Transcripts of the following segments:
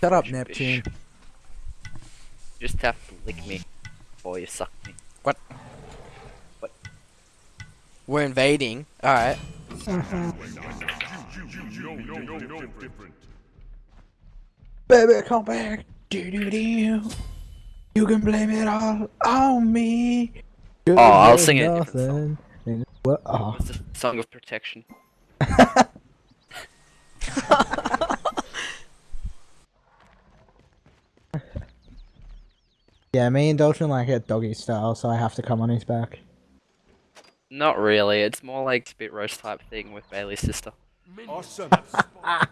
Shut up, Fish. Neptune. Just have to lick me, or you suck me. What? What? We're invading. Alright. Baby, come back. Do do do. You can blame it all on me. Oh, I'll sing a different song. What? Oh. It's a song of protection. Yeah, me and Dalton like it doggy style, so I have to come on his back. Not really. It's more like spit roast type thing with Bailey's sister, Awesome. and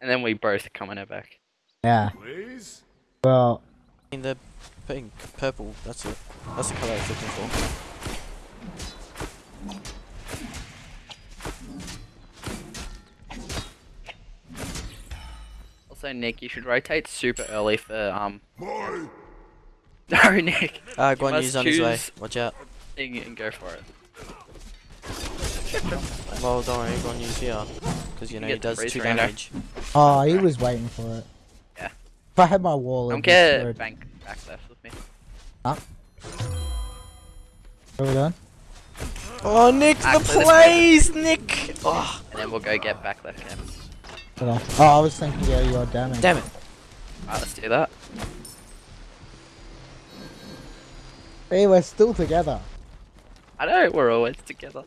then we both come on her back. Yeah. Please. Well, In the pink, purple, that's it. That's the colour I was looking for. Also, Nick, you should rotate super early for um. Boy. No, Nick. Uh, You Guan Yu's must on his way. Watch out. Thing and go for it. Well, don't worry, Guan Yu's here. Because, you You know, get he does 2 rainer. damage. oh, he was waiting for it. Yeah. If I had my wall, Don't it'd get be screwed. bank back left with me. What are we doing? Oh, Nick, the plays, Nick! Oh, And then we'll go get back left cam. Did I- Oh, I was thinking, yeah, your damage. damn it. Alright, let's do that. Hey, we're still together. I know we're always together.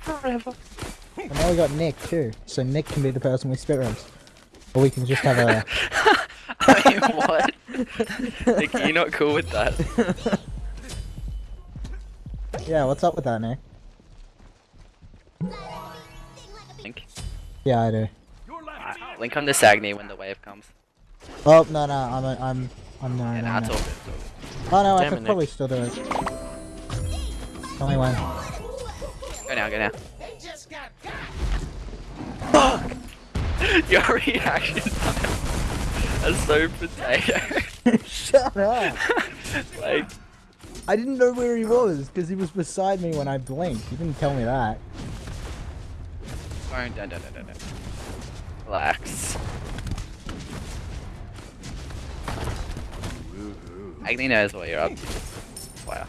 Forever. And now we got Nick too, so Nick can be the person we spit roast. Or we can just have a. I mean, what? Nick, are not cool with that? yeah, what's up with that, Nick? Link. Yeah, I do. Alright, Link on this Agni when the wave comes. Oh no, no, I'm, a, I'm, I'm no, And no, no. all good. it's all good. Oh no, I could it, Nick. probably still do it. Tell me when. Go now, go now. Fuck! Your reaction time is so potato. Shut up! like, I didn't know where he was because he was beside me when I blinked. You didn't tell me that. don't, don't, don't, don't, don't. Relax. Agni knows what you're up to. Wow.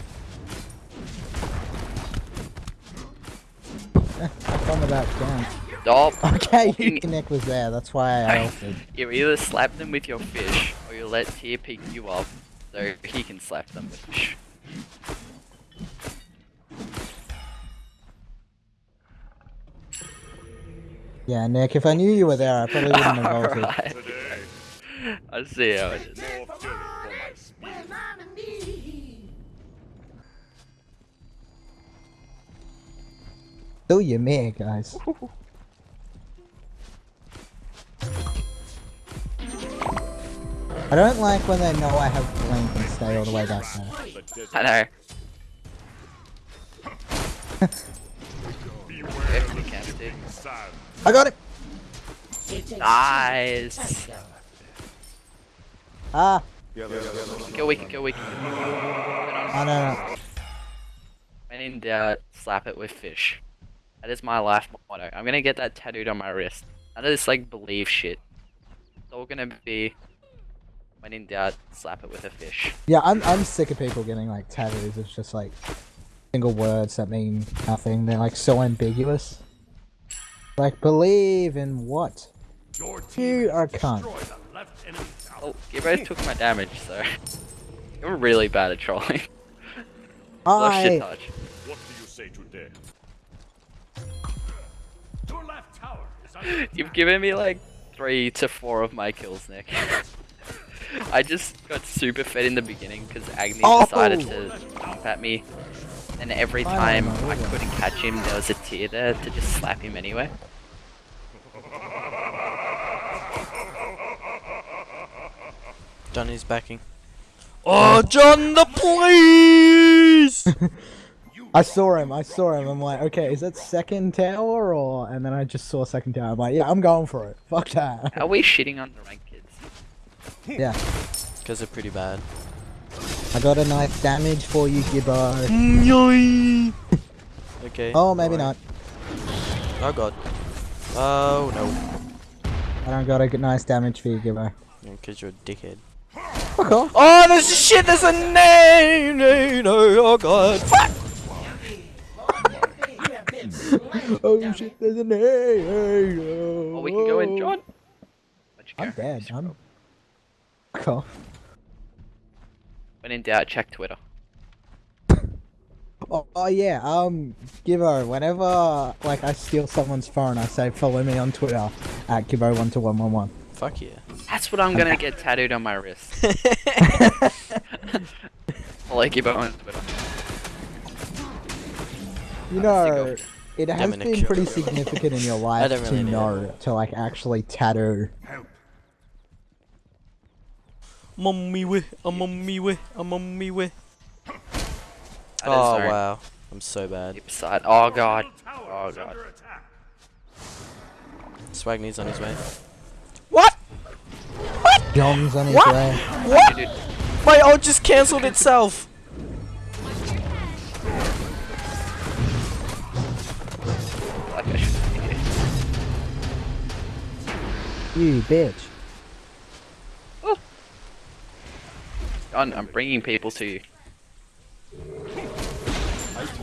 Eh, have fun with that dance. Stop. Okay, walking- Nick was there. That's why I altered. You either slap them with your fish, or you let Tier pick you up, so he can slap them with fish. Yeah, Nick. If I knew you were there, I probably wouldn't have altered. Alright. I see how it is. Do you me, guys? I don't like when they know I have blink and stay all the way back there. I know. Beware If the you can, dude. shooting sand. I got it! Nice. Ah! Kill weak, kill weak. Oh no, no. When in doubt, slap it with fish. That is my life motto. I'm gonna get that tattooed on my wrist. None of this like believe shit. It's all gonna be when in doubt, slap it with a fish. Yeah, I'm, I'm sick of people getting like tattoos. It's just like single words that mean nothing. They're like so ambiguous. Like, believe in what? Your You are cunt. destroyed the left enemy tower. Oh, you both took my damage, so you're really bad at trolling. Lost shit I. You've given me like three to four of my kills, Nick. I just got super fed in the beginning because Agni Oh! decided to jump at me, and every time don't know, I couldn't catch him, there was a tear there to just slap him anyway. John is backing. Oh, John, the please! I saw him. I saw him. I'm like, okay, is that second tower or? And then I just saw second tower. I'm like, yeah, I'm going for it. Fuck that. Are we shitting on the ranked kids? Yeah, Because they're pretty bad. I got a nice damage for you, Gibbo. okay. Oh, maybe alright. not. Oh god. Oh no. I don't got a good nice damage for you, Gibbo. Because you're a dickhead. Fuck off. Oh, there's a shit. There's a name. No, no, oh god. Fuck. oh shit, there's an A. Oh, we can go in, John. I'm go? dead. I'm. Fuck off. When in doubt, check Twitter. Oh, oh yeah, um, Gibbo, whenever, like, I steal someone's phone, I say follow me on Twitter at Gibbo12111. Fuck yeah. That's what I'm gonna get tattooed on my wrist. I'll like you on Twitter. You know, go. It has Dominic been pretty significant in your life really to need know to, like, actually tattoo. Help. I'm on me way. I'm on me way. I'm on me way. Oh very wow. I'm so bad. deep side. Oh god. Oh god. under attack. Swagne's on his way. what John's on his What? way. What? Dude, My ult just cancelled itself. You bitch. John, I'm bringing people to you.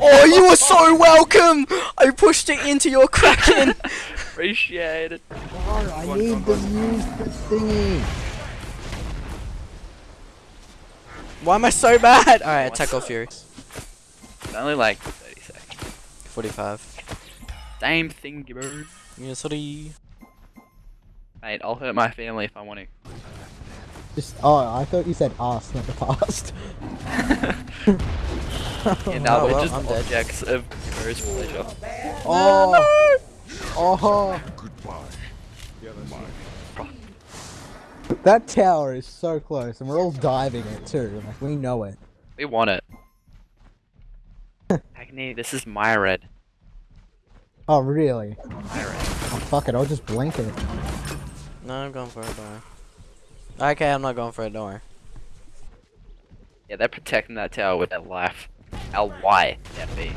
Oh, you are so welcome. I pushed it into your kraken. Appreciate it. Oh, I need to use the thingy. Why am I so bad? Alright, attack all fury. It's only like 30 seconds. 45. Same thing, bro. Yeah, sorry. Mate, I'll hurt my family if I want to. Just, oh, I thought you said us, not the past. Yeah, now Oh, we're well, just I'm dead. objects of Bro's pleasure. Oh, oh, Goodbye. that tower is so close, and we're all diving it too. Like we know it. We want it. Agni, this is my red. Oh, really? My red. Oh, fuck it, I'll just blink it. No, I'm going for it, don't worry. Okay, I'm not going for it, don't worry. Yeah, they're protecting that tower with their life. L-Y-F-E.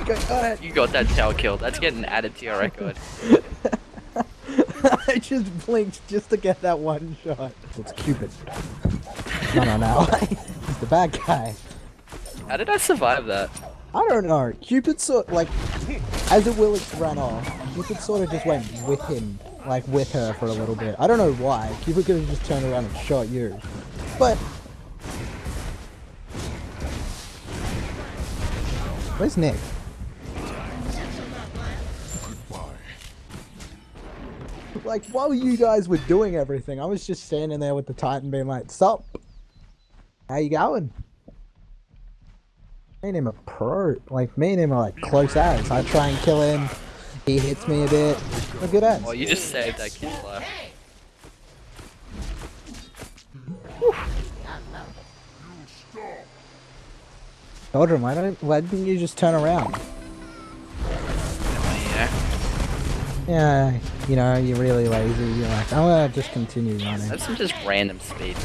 Okay, got it. You got that tower killed. That's getting added to your record. I just blinked just to get that one shot. It's Cupid. No, no, no. He's the bad guy. How did I survive that? I don't know. Cupid sort like as it will, Willits ran off, Cupid sort of just went with him, like with her for a little bit. I don't know why. Cupid could have just turned around and shot you. But Where's Nick? Like while you guys were doing everything, I was just standing there with the Titan being like, Sup? How you going? Me and him are pro. Like, me and him are like close as. I try and kill him. He hits me a bit. We're good as. Well, you just saved that kid's life. Eldrin, why don't why didn't you just turn around? Yeah. Yeah, you know, you're really lazy. You're like, I'm gonna just continue running. That's some just random speed.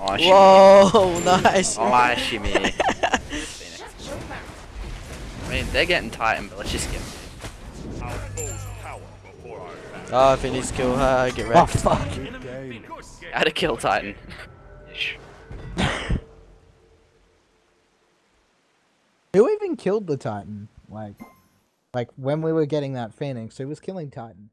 Oh. Whoa, nice. Oh, shimmy. Phoenix. I mean, they're getting Titan, but let's just get Our foe's tower before our back. Oh, if he needs to kill her, get ready. Oh wrecked. fuck! Good game. how to kill Titan. Who even killed the Titan? Like, like when we were getting that Phoenix, who was killing Titan?